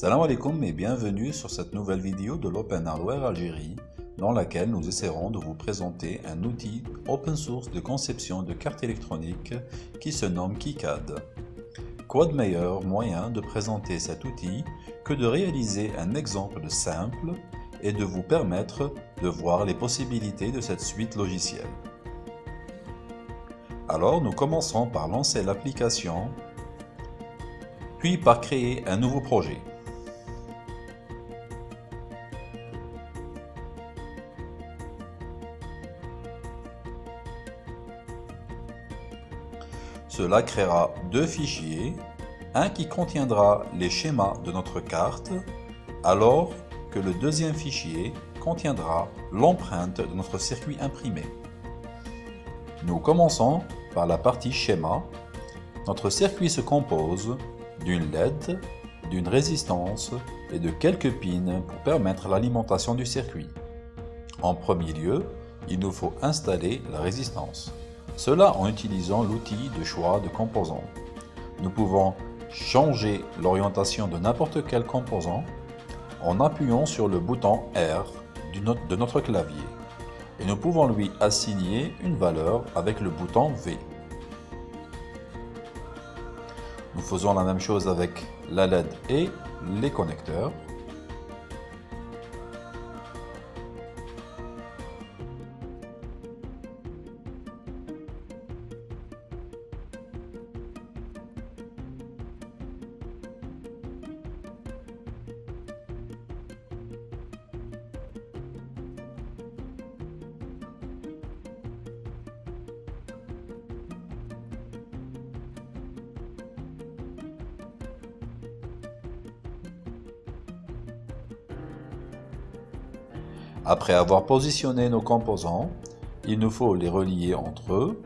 Salam alaikum et bienvenue sur cette nouvelle vidéo de l'Open Hardware Algérie dans laquelle nous essaierons de vous présenter un outil open source de conception de cartes électroniques qui se nomme KiCad. Quoi de meilleur moyen de présenter cet outil que de réaliser un exemple simple et de vous permettre de voir les possibilités de cette suite logicielle. Alors nous commençons par lancer l'application, puis par créer un nouveau projet. Cela créera deux fichiers, un qui contiendra les schémas de notre carte, alors que le deuxième fichier contiendra l'empreinte de notre circuit imprimé. Nous commençons par la partie schéma. Notre circuit se compose d'une LED, d'une résistance et de quelques pins pour permettre l'alimentation du circuit. En premier lieu, il nous faut installer la résistance. Cela en utilisant l'outil de choix de composants. Nous pouvons changer l'orientation de n'importe quel composant en appuyant sur le bouton R de notre clavier et nous pouvons lui assigner une valeur avec le bouton V. Nous faisons la même chose avec la LED et les connecteurs. Après avoir positionné nos composants, il nous faut les relier entre eux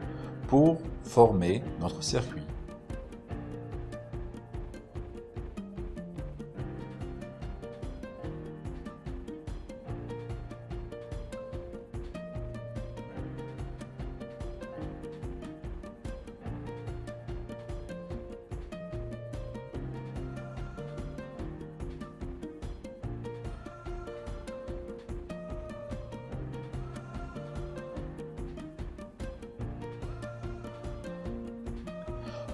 pour former notre circuit.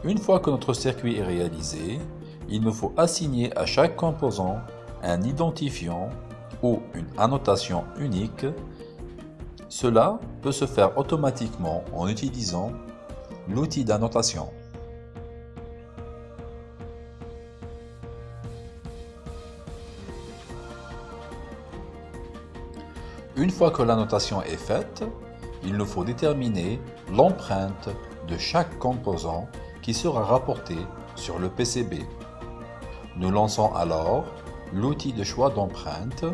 Une fois que notre circuit est réalisé, il nous faut assigner à chaque composant un identifiant ou une annotation unique. Cela peut se faire automatiquement en utilisant l'outil d'annotation. Une fois que l'annotation est faite, il nous faut déterminer l'empreinte de chaque composant qui sera rapporté sur le PCB. Nous lançons alors l'outil de choix d'empreinte.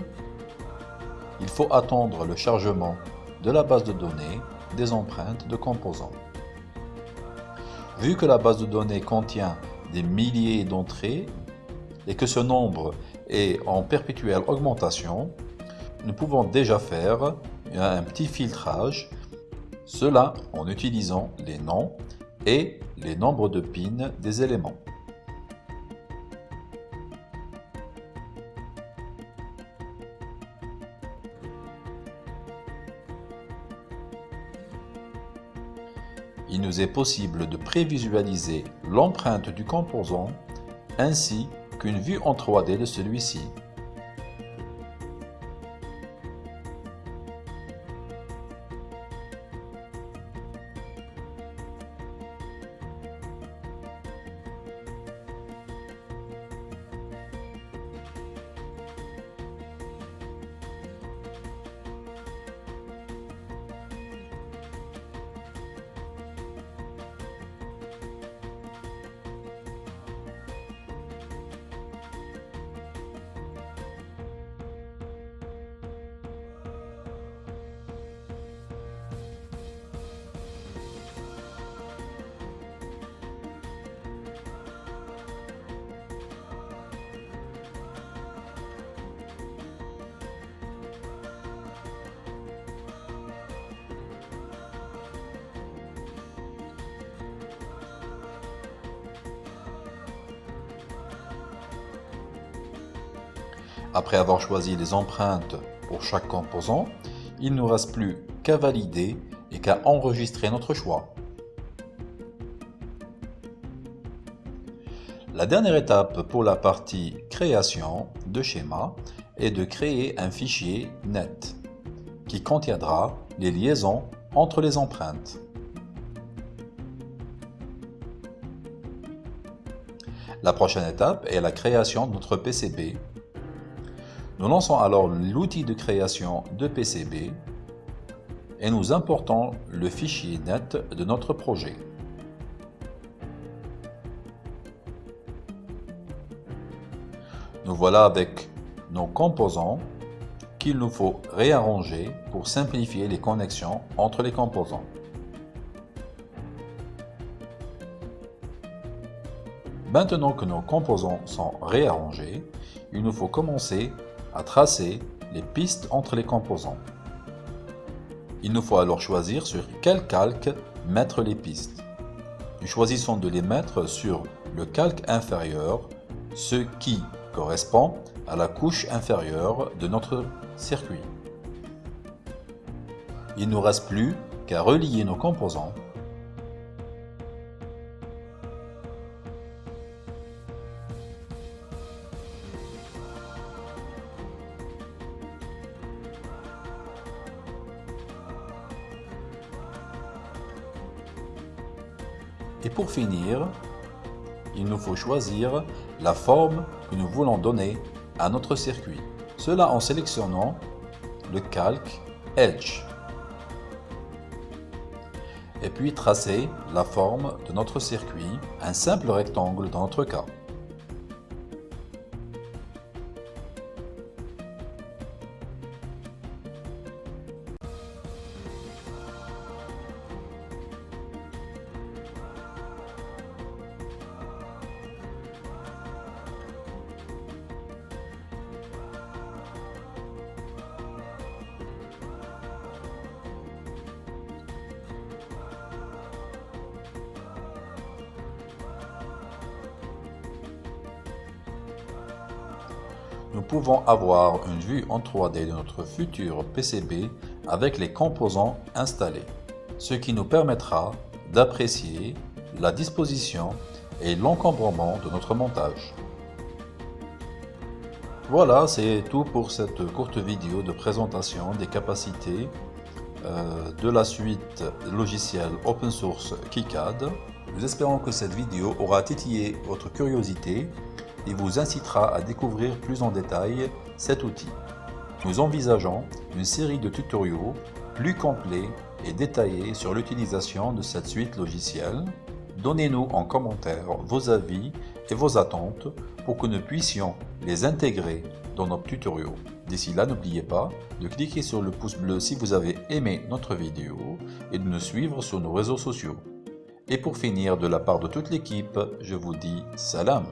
Il faut attendre le chargement de la base de données des empreintes de composants. Vu que la base de données contient des milliers d'entrées et que ce nombre est en perpétuelle augmentation, nous pouvons déjà faire un petit filtrage, cela en utilisant les noms et les nombres de pins des éléments. Il nous est possible de prévisualiser l'empreinte du composant ainsi qu'une vue en 3D de celui-ci. Après avoir choisi les empreintes pour chaque composant, il ne nous reste plus qu'à valider et qu'à enregistrer notre choix. La dernière étape pour la partie création de schéma est de créer un fichier net qui contiendra les liaisons entre les empreintes. La prochaine étape est la création de notre PCB. Nous lançons alors l'outil de création de PCB et nous importons le fichier net de notre projet. Nous voilà avec nos composants qu'il nous faut réarranger pour simplifier les connexions entre les composants. Maintenant que nos composants sont réarrangés, il nous faut commencer à tracer les pistes entre les composants. Il nous faut alors choisir sur quel calque mettre les pistes. Nous choisissons de les mettre sur le calque inférieur, ce qui correspond à la couche inférieure de notre circuit. Il ne nous reste plus qu'à relier nos composants Et pour finir, il nous faut choisir la forme que nous voulons donner à notre circuit. Cela en sélectionnant le calque Edge. Et puis tracer la forme de notre circuit, un simple rectangle dans notre cas. Nous pouvons avoir une vue en 3D de notre futur PCB avec les composants installés, ce qui nous permettra d'apprécier la disposition et l'encombrement de notre montage. Voilà, c'est tout pour cette courte vidéo de présentation des capacités euh, de la suite logicielle open source KiCad. Nous espérons que cette vidéo aura titillé votre curiosité et vous incitera à découvrir plus en détail cet outil. Nous envisageons une série de tutoriaux plus complets et détaillés sur l'utilisation de cette suite logicielle. Donnez-nous en commentaire vos avis et vos attentes pour que nous puissions les intégrer dans nos tutoriaux. D'ici là, n'oubliez pas de cliquer sur le pouce bleu si vous avez aimé notre vidéo et de nous suivre sur nos réseaux sociaux. Et pour finir, de la part de toute l'équipe, je vous dis salam